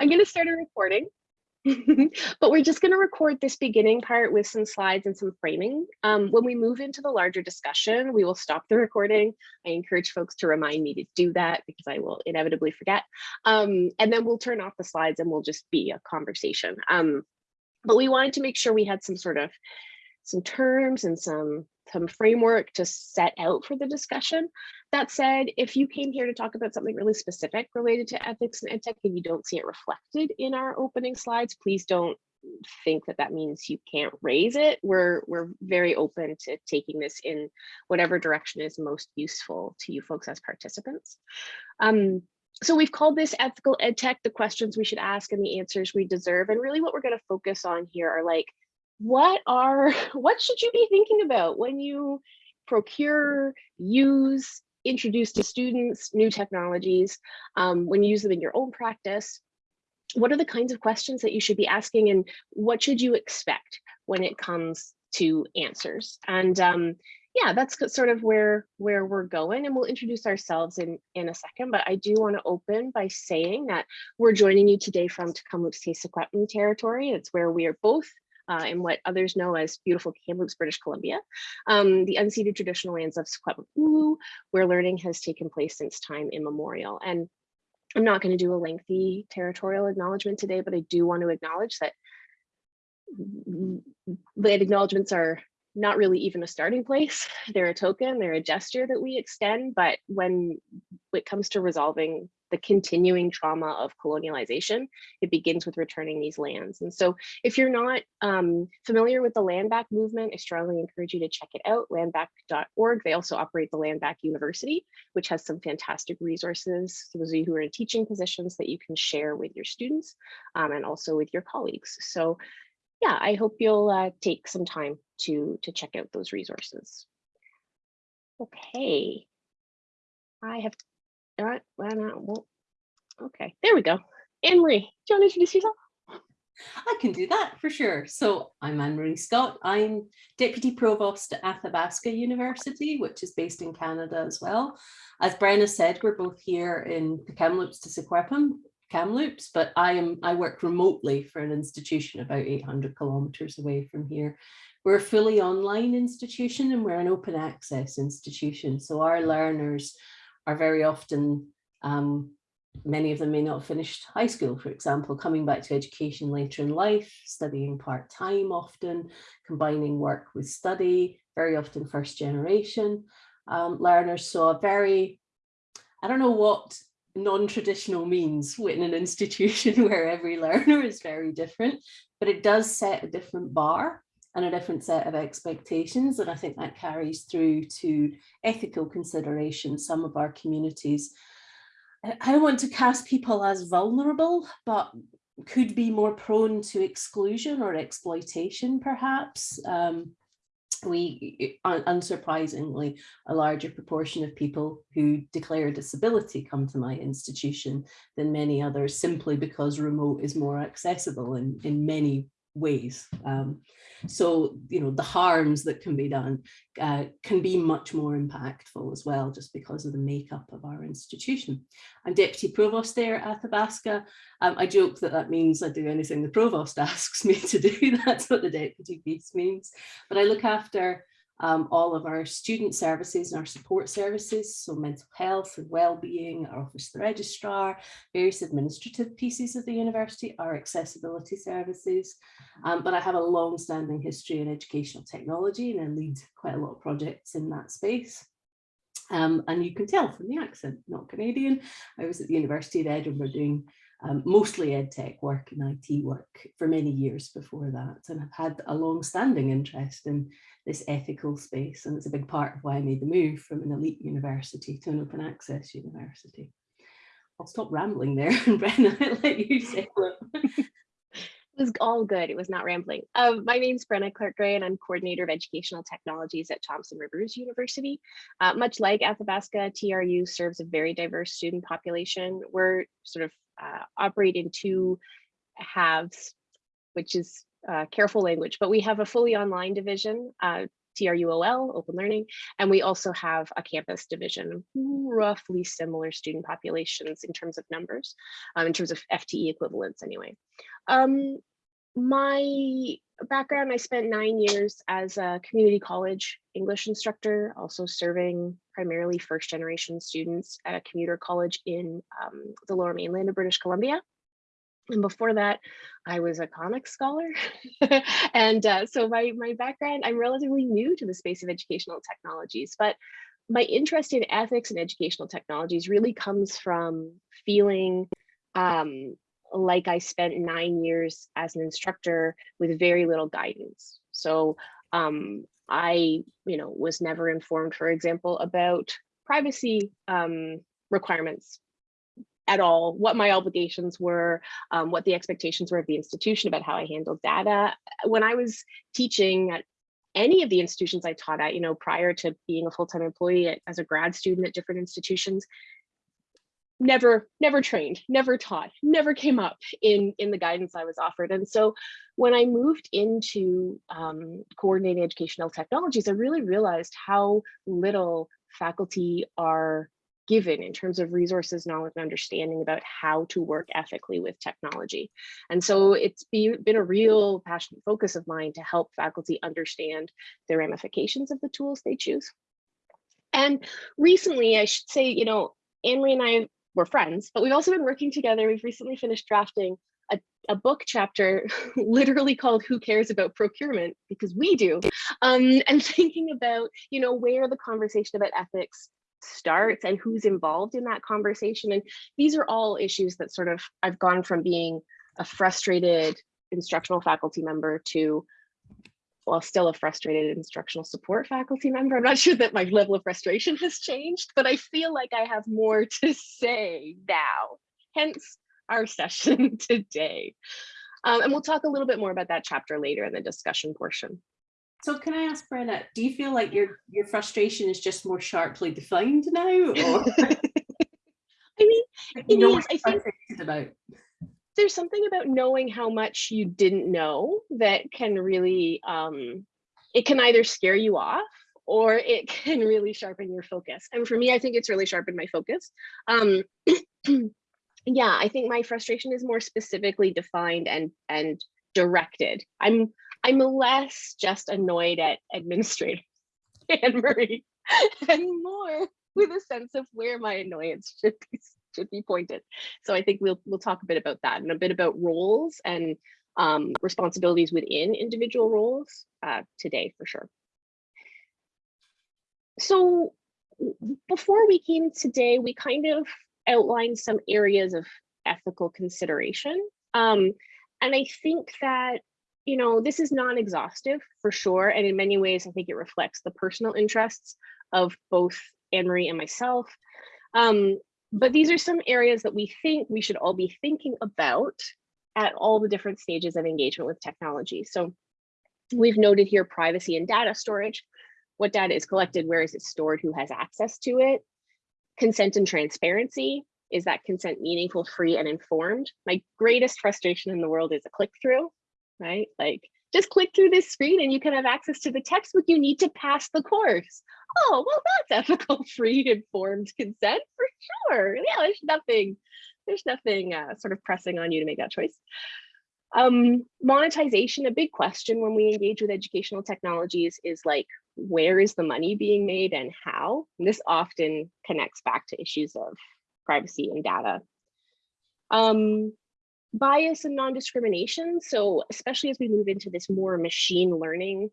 I'm going to start a recording. but we're just going to record this beginning part with some slides and some framing. Um, when we move into the larger discussion, we will stop the recording. I encourage folks to remind me to do that because I will inevitably forget. Um, and then we'll turn off the slides and we'll just be a conversation. Um, but we wanted to make sure we had some sort of some terms and some some framework to set out for the discussion. That said, if you came here to talk about something really specific related to ethics and edtech and you don't see it reflected in our opening slides, please don't think that that means you can't raise it. We're, we're very open to taking this in whatever direction is most useful to you folks as participants. Um, so we've called this ethical edtech, the questions we should ask and the answers we deserve. And really what we're gonna focus on here are like, what are what should you be thinking about when you procure use introduce to students new technologies um, when you use them in your own practice? What are the kinds of questions that you should be asking and what should you expect when it comes to answers? And um, yeah that's sort of where where we're going and we'll introduce ourselves in in a second but i do want to open by saying that we're joining you today from Tk'emlúps te Secwepemc territory. It's where we are both uh, in what others know as beautiful Kamloops, British Columbia, um, the unceded traditional lands of Secwepemc where learning has taken place since time immemorial. And I'm not going to do a lengthy territorial acknowledgement today, but I do want to acknowledge that land acknowledgements are not really even a starting place. They're a token, they're a gesture that we extend, but when it comes to resolving the continuing trauma of colonialization, it begins with returning these lands. And so if you're not um, familiar with the Land Back movement, I strongly encourage you to check it out, landback.org. They also operate the Land Back University, which has some fantastic resources, for those of you who are in teaching positions that you can share with your students um, and also with your colleagues. So yeah, I hope you'll uh, take some time to, to check out those resources. Okay, I have well, not, well, okay, there we go. Anne-Marie, do you want to introduce yourself? I can do that for sure. So I'm Anne-Marie Scott. I'm Deputy Provost at Athabasca University, which is based in Canada as well. As Brenna said, we're both here in the Tk'emlúps te Secwepemc, Kamloops, but I am I work remotely for an institution about 800 kilometers away from here. We're a fully online institution and we're an open access institution. So our learners are very often, um, many of them may not have finished high school, for example, coming back to education later in life, studying part-time often, combining work with study, very often first generation um, learners. So a very, I don't know what non-traditional means within an institution where every learner is very different, but it does set a different bar and a different set of expectations. And I think that carries through to ethical considerations. Some of our communities, I don't want to cast people as vulnerable, but could be more prone to exclusion or exploitation, perhaps. Um, we, unsurprisingly, a larger proportion of people who declare disability come to my institution than many others simply because remote is more accessible in, in many ways. Um, so, you know, the harms that can be done uh, can be much more impactful as well, just because of the makeup of our institution. I'm Deputy Provost there at Athabasca. Um, I joke that that means I do anything the Provost asks me to do. That's what the Deputy piece means. But I look after um, all of our student services and our support services, so mental health and well-being, our office of the registrar, various administrative pieces of the university, our accessibility services. Um, but I have a long-standing history in educational technology and I lead quite a lot of projects in that space. Um, and you can tell from the accent, not Canadian. I was at the University of Edinburgh doing um, mostly ed tech work and IT work for many years before that and have had a long-standing interest in this ethical space and it's a big part of why I made the move from an elite university to an open access university. I'll stop rambling there and Brenna, I'll let you say it. was all good. It was not rambling. Um, my name is Brenna Clark-Gray and I'm coordinator of educational technologies at Thompson Rivers University. Uh, much like Athabasca, TRU serves a very diverse student population. We're sort of uh, operate in two halves, which is uh, careful language, but we have a fully online division. Uh, TRUOL, Open Learning, and we also have a campus division, roughly similar student populations in terms of numbers, um, in terms of FTE equivalents anyway. Um, my background, I spent nine years as a community college English instructor, also serving primarily first generation students at a commuter college in um, the lower mainland of British Columbia. And before that, I was a comics scholar. and uh, so my, my background, I'm relatively new to the space of educational technologies, but my interest in ethics and educational technologies really comes from feeling um, like I spent nine years as an instructor with very little guidance. So um, I, you know, was never informed, for example, about privacy um, requirements at all, what my obligations were, um, what the expectations were of the institution about how I handled data. When I was teaching at any of the institutions I taught at, you know, prior to being a full-time employee at, as a grad student at different institutions, never never trained never taught never came up in in the guidance i was offered. And so when i moved into um, coordinating educational technologies i really realized how little faculty are given in terms of resources knowledge and understanding about how to work ethically with technology. And so it's be, been a real passionate focus of mine to help faculty understand the ramifications of the tools they choose. And recently i should say you know Anne-Marie and I we're friends, but we've also been working together. We've recently finished drafting a, a book chapter literally called Who Cares About Procurement? Because we do. Um, and thinking about, you know, where the conversation about ethics starts and who's involved in that conversation. And these are all issues that sort of I've gone from being a frustrated instructional faculty member to well, still a frustrated instructional support faculty member. I'm not sure that my level of frustration has changed, but I feel like I have more to say now, hence our session today. Um, and we'll talk a little bit more about that chapter later in the discussion portion. So can I ask Brenna, do you feel like your your frustration is just more sharply defined now? Or I mean, you is, I think about there's something about knowing how much you didn't know that can really um it can either scare you off or it can really sharpen your focus. And for me i think it's really sharpened my focus. Um yeah i think my frustration is more specifically defined and and directed. I'm i'm less just annoyed at administrators anne marie and more with a sense of where my annoyance should be should be pointed. So I think we'll we'll talk a bit about that and a bit about roles and um, responsibilities within individual roles uh, today for sure. So before we came today, we kind of outlined some areas of ethical consideration. Um, and I think that, you know, this is non-exhaustive for sure. And in many ways, I think it reflects the personal interests of both Anne-Marie and myself. Um, but these are some areas that we think we should all be thinking about at all the different stages of engagement with technology. So we've noted here privacy and data storage. What data is collected, where is it stored, who has access to it? Consent and transparency. Is that consent meaningful, free, and informed? My greatest frustration in the world is a click through, right? Like just click through this screen and you can have access to the textbook you need to pass the course. Oh, well, that's ethical, free, informed consent for sure. Yeah, there's nothing, there's nothing uh, sort of pressing on you to make that choice. Um, monetization, a big question when we engage with educational technologies is like, where is the money being made and how? And this often connects back to issues of privacy and data. Um, bias and non-discrimination. So especially as we move into this more machine learning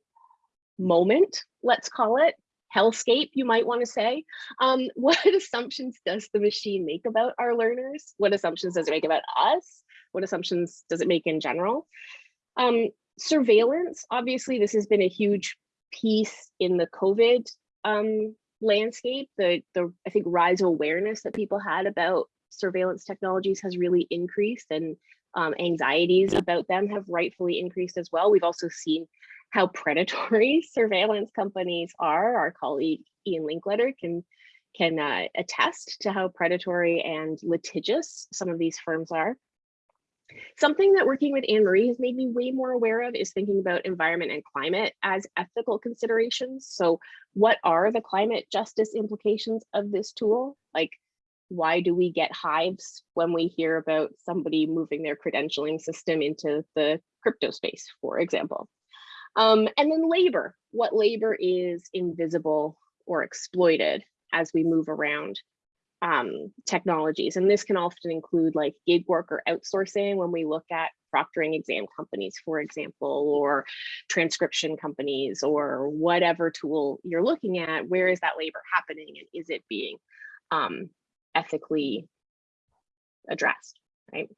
moment, let's call it, hellscape, you might want to say. Um, what assumptions does the machine make about our learners? What assumptions does it make about us? What assumptions does it make in general? Um, surveillance, obviously, this has been a huge piece in the COVID um, landscape. The, the, I think, rise of awareness that people had about surveillance technologies has really increased and um, anxieties about them have rightfully increased as well. We've also seen how predatory surveillance companies are. Our colleague Ian Linkletter can can uh, attest to how predatory and litigious some of these firms are. Something that working with Anne Marie has made me way more aware of is thinking about environment and climate as ethical considerations. So what are the climate justice implications of this tool? Like, why do we get hives when we hear about somebody moving their credentialing system into the crypto space, for example? Um, and then labor, what labor is invisible or exploited as we move around um, technologies. And this can often include like gig work or outsourcing when we look at proctoring exam companies, for example, or transcription companies or whatever tool you're looking at, where is that labor happening and is it being um, ethically addressed, right?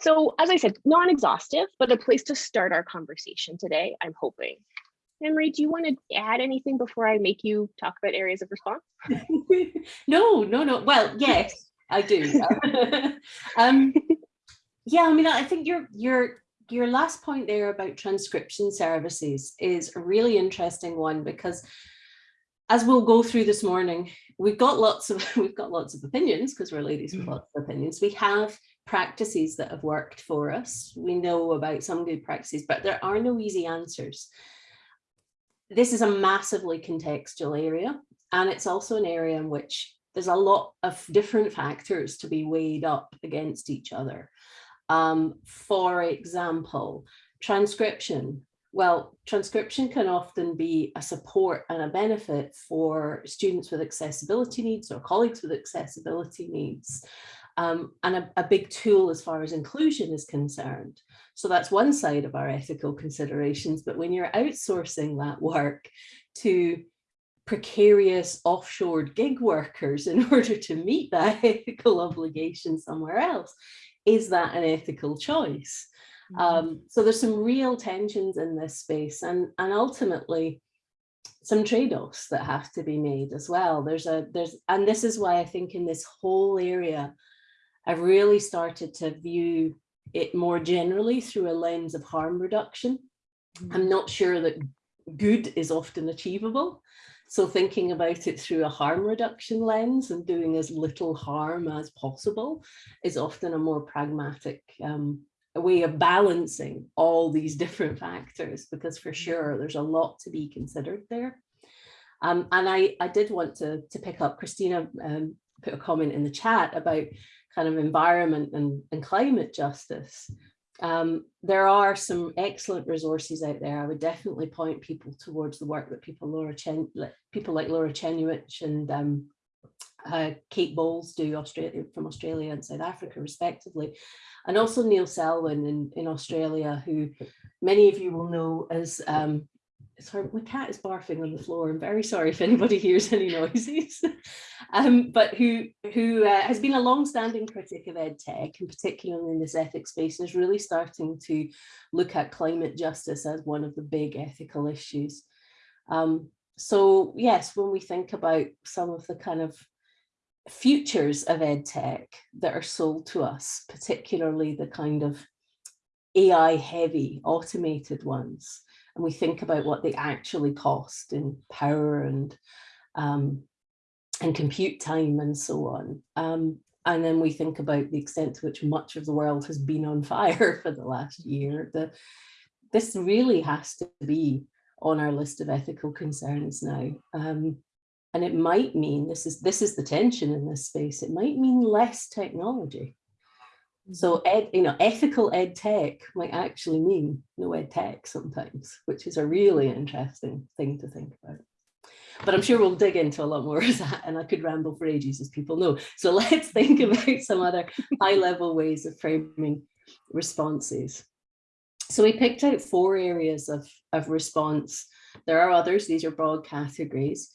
So as I said, non-exhaustive, but a place to start our conversation today, I'm hoping. Henry, do you want to add anything before I make you talk about areas of response? no, no, no. Well, yes, I do. um, yeah, I mean, I think your your your last point there about transcription services is a really interesting one because as we'll go through this morning, we've got lots of we've got lots of opinions because we're ladies with mm. lots of opinions. We have practices that have worked for us. We know about some good practices, but there are no easy answers this is a massively contextual area and it's also an area in which there's a lot of different factors to be weighed up against each other. Um, for example, transcription. Well, transcription can often be a support and a benefit for students with accessibility needs or colleagues with accessibility needs um, and a, a, big tool as far as inclusion is concerned. So that's one side of our ethical considerations. But when you're outsourcing that work to precarious offshore gig workers in order to meet that ethical obligation somewhere else, is that an ethical choice? Mm -hmm. um, so there's some real tensions in this space and, and ultimately some trade-offs that have to be made as well. There's a, there's, and this is why I think in this whole area I've really started to view it more generally through a lens of harm reduction. I'm not sure that good is often achievable. So thinking about it through a harm reduction lens and doing as little harm as possible is often a more pragmatic um, a way of balancing all these different factors, because for sure there's a lot to be considered there. Um, and I, I did want to, to pick up, Christina um, put a comment in the chat about kind of environment and, and climate justice. Um, there are some excellent resources out there. I would definitely point people towards the work that people Laura Chen, people like Laura Czerniewicz and um, uh, Kate Bowles do Australia from Australia and South Africa respectively. And also Neil Selwyn in, in Australia, who many of you will know as um, sorry, my cat is barfing on the floor. I'm very sorry if anybody hears any noises. um, but who who uh, has been a long-standing critic of ed tech, and particularly in this ethics space, and is really starting to look at climate justice as one of the big ethical issues. Um, so yes, when we think about some of the kind of futures of ed tech that are sold to us, particularly the kind of AI heavy automated ones, and we think about what they actually cost in power and um, and compute time and so on. Um, and then we think about the extent to which much of the world has been on fire for the last year. The, this really has to be on our list of ethical concerns now. Um, and it might mean, this is, this is the tension in this space, it might mean less technology. So mm-hmm. ed, you know, ethical ed tech might actually mean no ed tech sometimes, which is a really interesting thing to think about. But I'm sure we'll dig into a lot more of that and I could ramble for ages as people know. So let's think about some other high level ways of framing responses. So we picked out four areas of, of response. There are others, these are broad categories.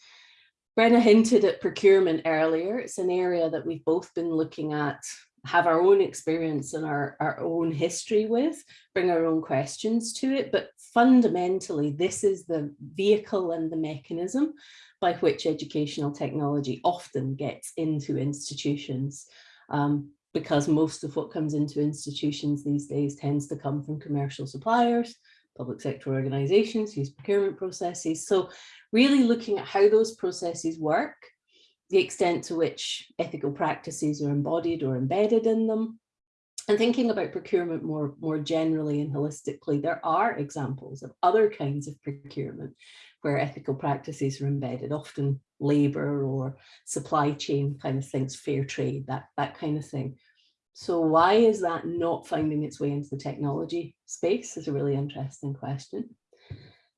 Brenna hinted at procurement earlier. It's an area that we've both been looking at have our own experience and our, our own history with, bring our own questions to it. But fundamentally, this is the vehicle and the mechanism by which educational technology often gets into institutions. Um, because most of what comes into institutions these days tends to come from commercial suppliers, public sector organizations, use procurement processes. So really looking at how those processes work the extent to which ethical practices are embodied or embedded in them, And thinking about procurement more, more generally and holistically, there are examples of other kinds of procurement where ethical practices are embedded, often labor or supply chain kind of things, fair trade, that, that kind of thing. So why is that not finding its way into the technology space is a really interesting question.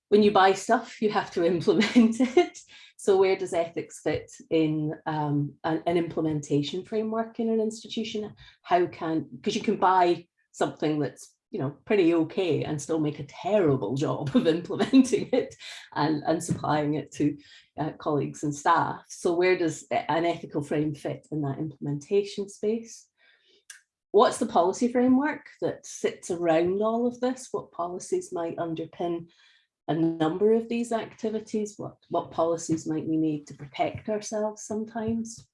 When you buy stuff, you have to implement it. So where does ethics fit in um, an, an implementation framework in an institution? How can, because you can buy something that's you know, pretty okay and still make a terrible job of implementing it and, and supplying it to uh, colleagues and staff. So where does an ethical frame fit in that implementation space? What's the policy framework that sits around all of this? What policies might underpin a number of these activities? What, what policies might we need to protect ourselves sometimes?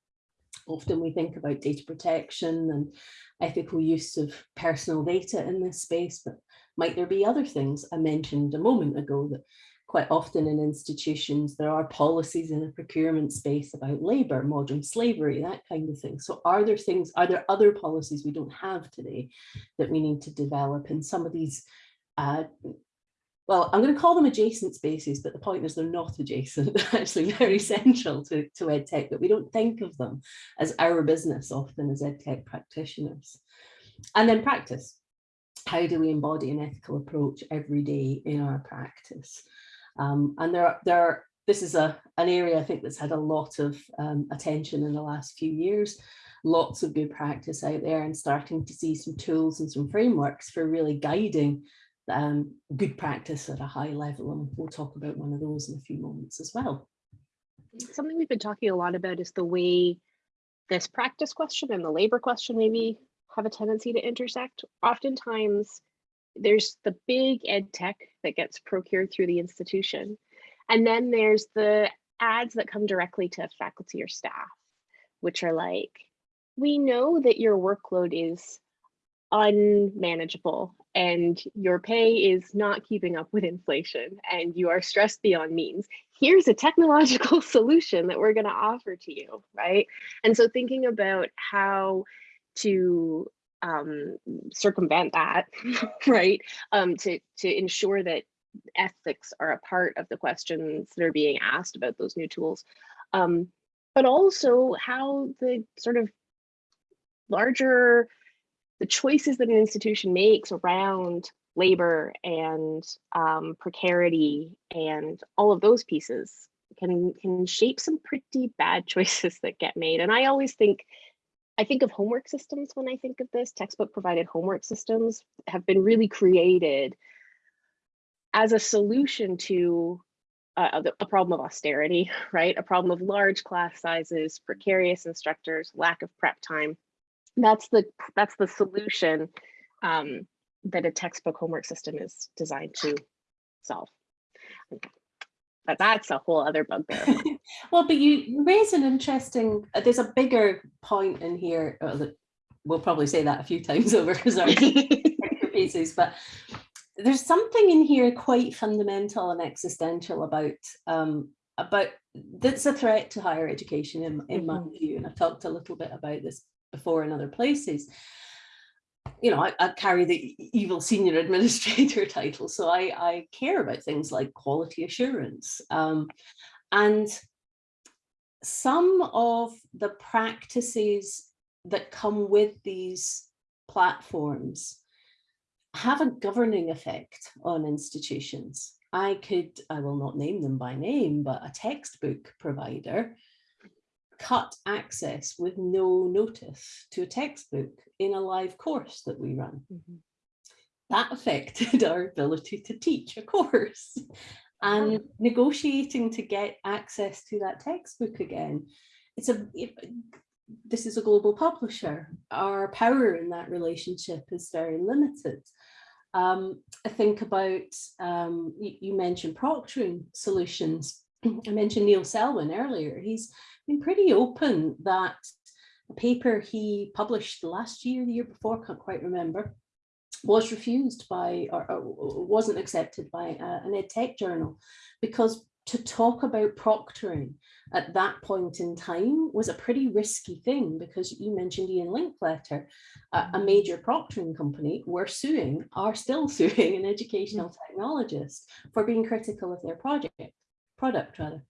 Often we think about data protection and ethical use of personal data in this space, but might there be other things I mentioned a moment ago that quite often in institutions there are policies in the procurement space about labor, modern slavery, that kind of thing. So are there things, are there other policies we don't have today that we need to develop in some of these uh, well, I'm going to call them adjacent spaces, but the point is they're not adjacent, they're actually very central to, to EdTech, but we don't think of them as our business often as EdTech practitioners. And then practice. How do we embody an ethical approach every day in our practice? Um, and there, there are, this is a, an area I think that's had a lot of um, attention in the last few years lots of good practice out there and starting to see some tools and some frameworks for really guiding um, good practice at a high level. And we'll talk about one of those in a few moments as well. Something we've been talking a lot about is the way this practice question and the labor question maybe have a tendency to intersect. Oftentimes, there's the big ed tech that gets procured through the institution. And then there's the ads that come directly to faculty or staff, which are like, we know that your workload is unmanageable and your pay is not keeping up with inflation and you are stressed beyond means here's a technological solution that we're going to offer to you right and so thinking about how to um, circumvent that right um, to to ensure that ethics are a part of the questions that are being asked about those new tools um, but also how the sort of larger the choices that an institution makes around labor and um, precarity and all of those pieces can can shape some pretty bad choices that get made. And I always think, I think of homework systems when I think of this. Textbook provided homework systems have been really created as a solution to uh, a problem of austerity, right? A problem of large class sizes, precarious instructors, lack of prep time that's the that's the solution um, that a textbook homework system is designed to solve. But that's a whole other bugbear. well, but you raise an interesting, uh, there's a bigger point in here that we'll probably say that a few times over because our pieces, but there's something in here quite fundamental and existential about um, about that's a threat to higher education in, in my mm-hmm. view. And I've talked a little bit about this before in other places. You know, I, I carry the evil senior administrator title, so I, I care about things like quality assurance. Um, and some of the practices that come with these platforms have a governing effect on institutions. I could, I will not name them by name, but a textbook provider cut access with no notice to a textbook in a live course that we run. Mm -hmm. That affected our ability to teach a course and negotiating to get access to that textbook again. It's a, it, this is a global publisher. Our power in that relationship is very limited. Um, I think about, um, you, you mentioned proctoring solutions. I mentioned Neil Selwyn earlier. He's been pretty open that a paper he published last year, the year before, can't quite remember, was refused by or, or wasn't accepted by uh, an ed tech journal because to talk about proctoring at that point in time was a pretty risky thing because you mentioned Ian Linkletter, a, a major proctoring company, were suing, are still suing an educational technologist for being critical of their project, product rather.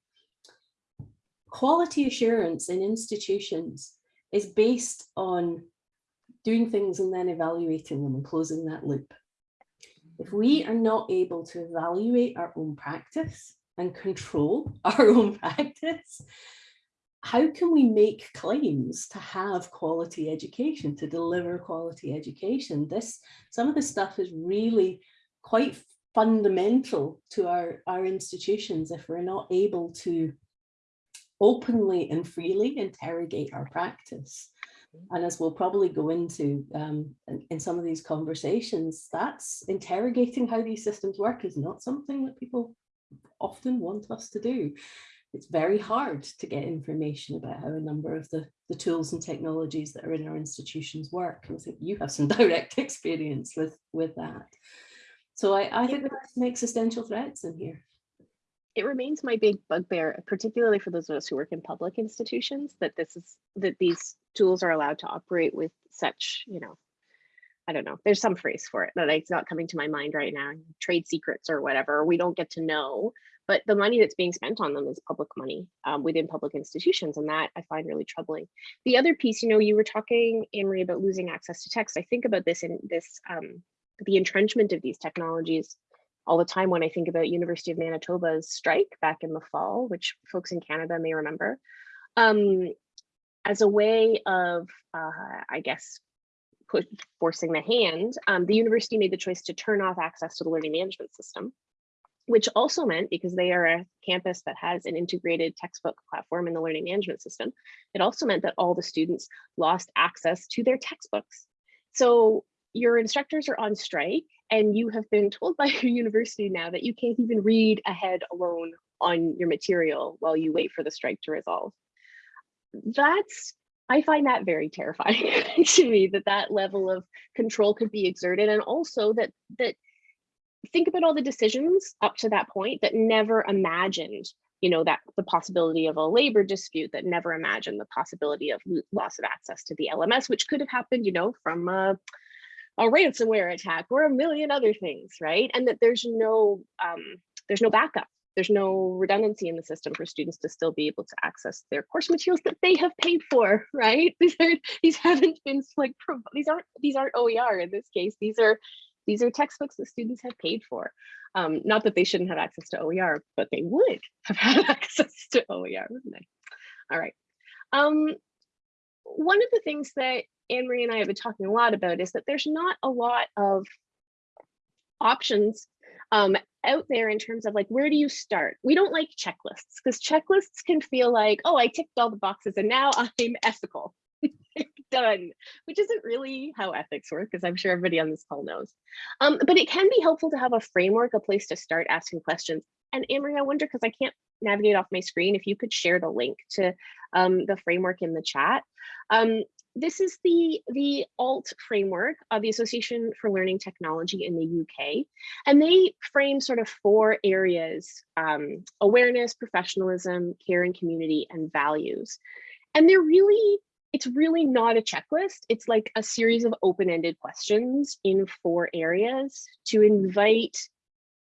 Quality assurance in institutions is based on doing things and then evaluating them and closing that loop. If we are not able to evaluate our own practice and control our own practice, how can we make claims to have quality education, to deliver quality education? This, some of this stuff is really quite fundamental to our, our institutions if we're not able to openly and freely interrogate our practice. And as we'll probably go into um, in, in, some of these conversations, that's interrogating how these systems work is not something that people often want us to do. It's very hard to get information about how a number of the, the tools and technologies that are in our institutions work. And I think you have some direct experience with, with that. So I, I think that some existential threats in here it remains my big bugbear, particularly for those of us who work in public institutions, that this is that these tools are allowed to operate with such, you know, I don't know, there's some phrase for it that it's not coming to my mind right now, trade secrets or whatever, we don't get to know, but the money that's being spent on them is public money um, within public institutions. And that I find really troubling. The other piece, you know, you were talking, Anne-Marie, about losing access to text. I think about this in this, um, the entrenchment of these technologies all the time when I think about University of Manitoba's strike back in the fall, which folks in Canada may remember, um, as a way of, uh, I guess, put, forcing the hand, um, the university made the choice to turn off access to the learning management system, which also meant, because they are a campus that has an integrated textbook platform in the learning management system, it also meant that all the students lost access to their textbooks. So your instructors are on strike and you have been told by your university now that you can't even read ahead alone on your material while you wait for the strike to resolve. That's, I find that very terrifying to me that that level of control could be exerted and also that, that think about all the decisions up to that point that never imagined you know that the possibility of a labor dispute that never imagined the possibility of loss of access to the LMS, which could have happened, you know, from a a ransomware attack or a million other things, right? And that there's no um, there's no backup. There's no redundancy in the system for students to still be able to access their course materials that they have paid for, right? These are these haven't been like these aren't these aren't OER in this case. These are these are textbooks that students have paid for. Um, not that they shouldn't have access to OER, but they would have had access to OER, wouldn't they? All right. Um, one of the things that Anne-Marie and I have been talking a lot about is that there's not a lot of options um, out there in terms of like, where do you start? We don't like checklists because checklists can feel like, oh, I ticked all the boxes and now I'm ethical. Done, which isn't really how ethics work, because I'm sure everybody on this call knows. Um, but it can be helpful to have a framework, a place to start asking questions. And Anne-Marie, I wonder, because I can't navigate off my screen, if you could share the link to um, the framework in the chat. Um, this is the, the ALT framework of the Association for Learning Technology in the UK. And they frame sort of four areas, um, awareness, professionalism, care and community, and values. And they're really, it's really not a checklist. It's like a series of open-ended questions in four areas to invite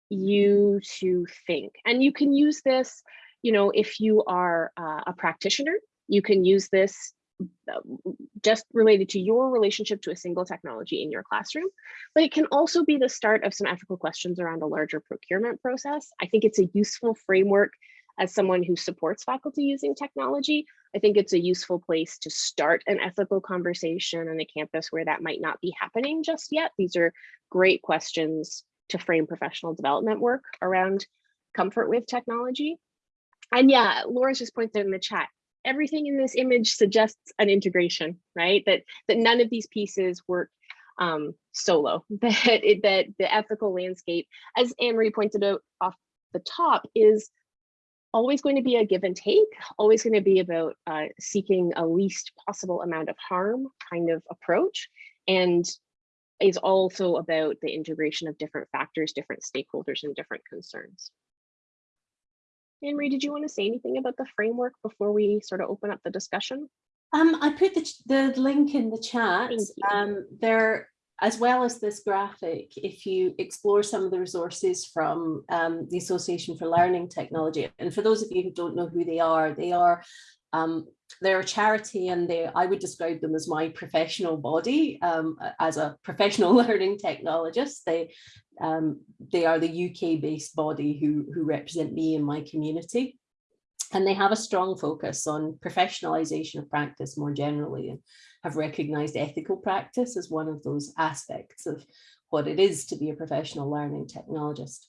you to think. And you can use this, you know, if you are uh, a practitioner, you can use this just related to your relationship to a single technology in your classroom, but it can also be the start of some ethical questions around a larger procurement process. I think it's a useful framework as someone who supports faculty using technology. I think it's a useful place to start an ethical conversation on a campus where that might not be happening just yet. These are great questions to frame professional development work around comfort with technology. And yeah, Laura's just pointed in the chat, everything in this image suggests an integration, right? That that none of these pieces work um, solo. That it, that the ethical landscape, as Anne-Marie pointed out off the top, is always going to be a give and take, always going to be about uh, seeking a least possible amount of harm kind of approach, and is also about the integration of different factors, different stakeholders, and different concerns. Anne Marie, did you want to say anything about the framework before we sort of open up the discussion? Um, I put the, the link in the chat. Um, there, as well as this graphic, if you explore some of the resources from um, the Association for Learning Technology, and for those of you who don't know who they are, they are um, they're a charity and they I would describe them as my professional body um, as a professional learning technologist. They um, they are the UK based body who, who represent me and my community. And they have a strong focus on professionalization of practice more generally and have recognized ethical practice as one of those aspects of what it is to be a professional learning technologist.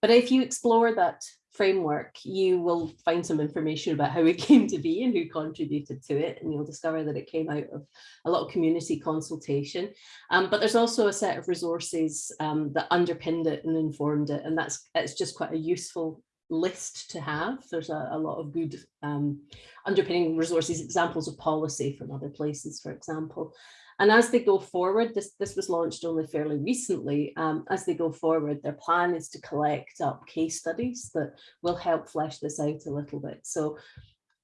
But if you explore that framework, you will find some information about how it came to be and who contributed to it. And you'll discover that it came out of a lot of community consultation. Um, but there's also a set of resources um, that underpinned it and informed it. And that's it's just quite a useful list to have. There's a, a lot of good um, underpinning resources, examples of policy from other places, for example. And as they go forward, this, this was launched only fairly recently, um, as they go forward, their plan is to collect up case studies that will help flesh this out a little bit. So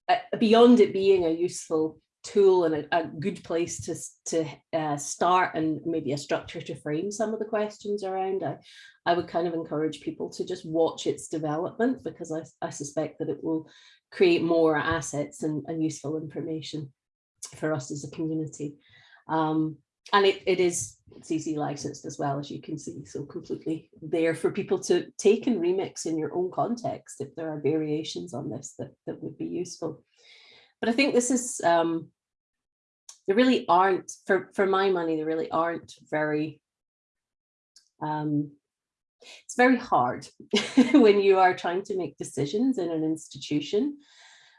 uh, beyond it being a useful tool and a, a good place to, to uh, start and maybe a structure to frame some of the questions around, I, I would kind of encourage people to just watch its development because I, I suspect that it will create more assets and, and useful information for us as a community. Um, and it, it is CC licensed as well, as you can see, so completely there for people to take and remix in your own context if there are variations on this that, that would be useful. But I think this is, um, there really aren't, for, for my money, there really aren't very, um, it's very hard when you are trying to make decisions in an institution,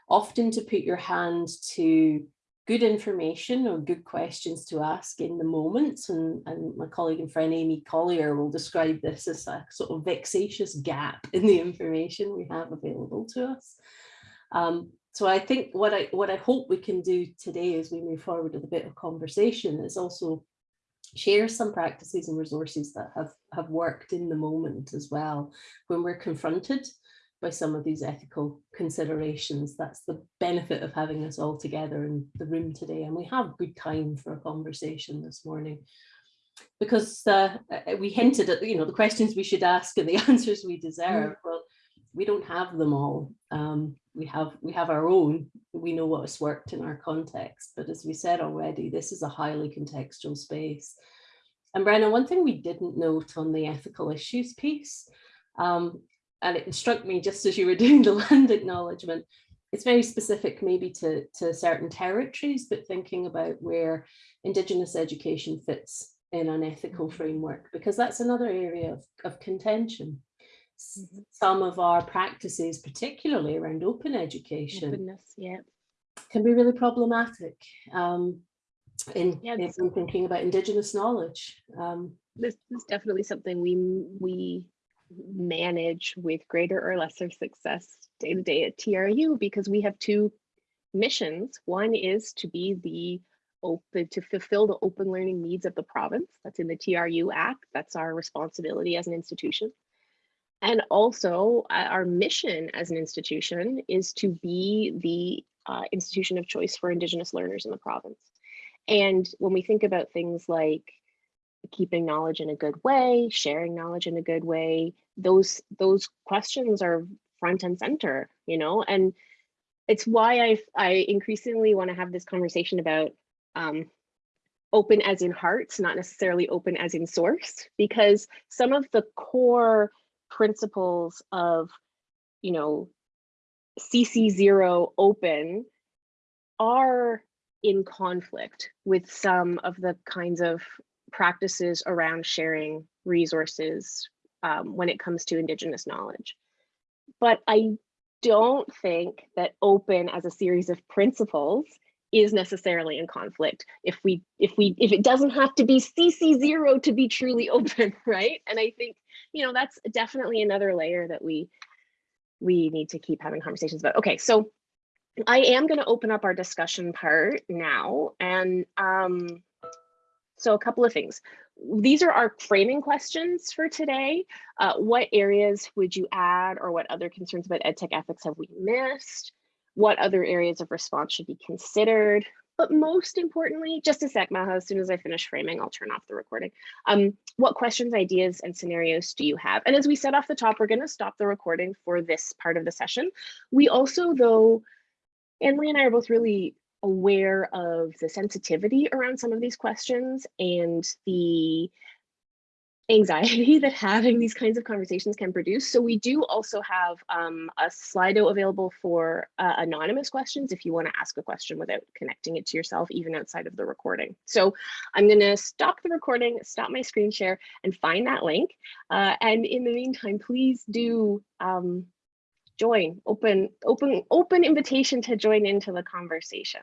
often to put your hand to good information or good questions to ask in the moment. And, and my colleague and friend Amy Collier will describe this as a sort of vexatious gap in the information we have available to us. Um, so I think what I what I hope we can do today as we move forward with a bit of conversation is also share some practices and resources that have have worked in the moment as well when we're confronted by some of these ethical considerations. That's the benefit of having us all together in the room today. And we have good time for a conversation this morning because uh, we hinted at, you know, the questions we should ask and the answers we deserve. Mm. Well, we don't have them all. Um, we have we have our own. We know what has worked in our context. But as we said already, this is a highly contextual space. And Brenna, one thing we didn't note on the ethical issues piece um, and it struck me just as you were doing the land acknowledgement, it's very specific maybe to, to certain territories, but thinking about where Indigenous education fits in an ethical mm-hmm. framework, because that's another area of, of contention. Some of our practices, particularly around open education, Openness, yeah. can be really problematic um, in, yeah, in, thinking about Indigenous knowledge. Um, this is definitely something we we manage with greater or lesser success day to day at TRU because we have two missions. One is to be the open to fulfill the open learning needs of the province. That's in the TRU Act. That's our responsibility as an institution. And also uh, our mission as an institution is to be the uh, institution of choice for Indigenous learners in the province. And when we think about things like keeping knowledge in a good way, sharing knowledge in a good way, those those questions are front and center, you know, and it's why I I increasingly want to have this conversation about um, open as in hearts, not necessarily open as in source, because some of the core principles of, you know, CC0 open are in conflict with some of the kinds of practices around sharing resources um, when it comes to Indigenous knowledge. But I don't think that open as a series of principles is necessarily in conflict if we if we if it doesn't have to be cc zero to be truly open right and i think you know that's definitely another layer that we we need to keep having conversations about okay so i am going to open up our discussion part now and um so a couple of things. these are our framing questions for today. Uh, what areas would you add or what other concerns about EdTech ethics have we missed? What other areas of response should be considered? But most importantly, just a sec, Maha, as soon as I finish framing, I'll turn off the recording. Um, what questions, ideas, and scenarios do you have? And as we said off the top, we're gonna stop the recording for this part of the session. We also, though, Anne-Marie and I are both really aware of the sensitivity around some of these questions and the anxiety that having these kinds of conversations can produce. So we do also have um, a Slido available for uh, anonymous questions if you want to ask a question without connecting it to yourself, even outside of the recording. So I'm going to stop the recording, stop my screen share, and find that link. Uh, and in the meantime, please do um, join, open, open, open invitation to join into the conversation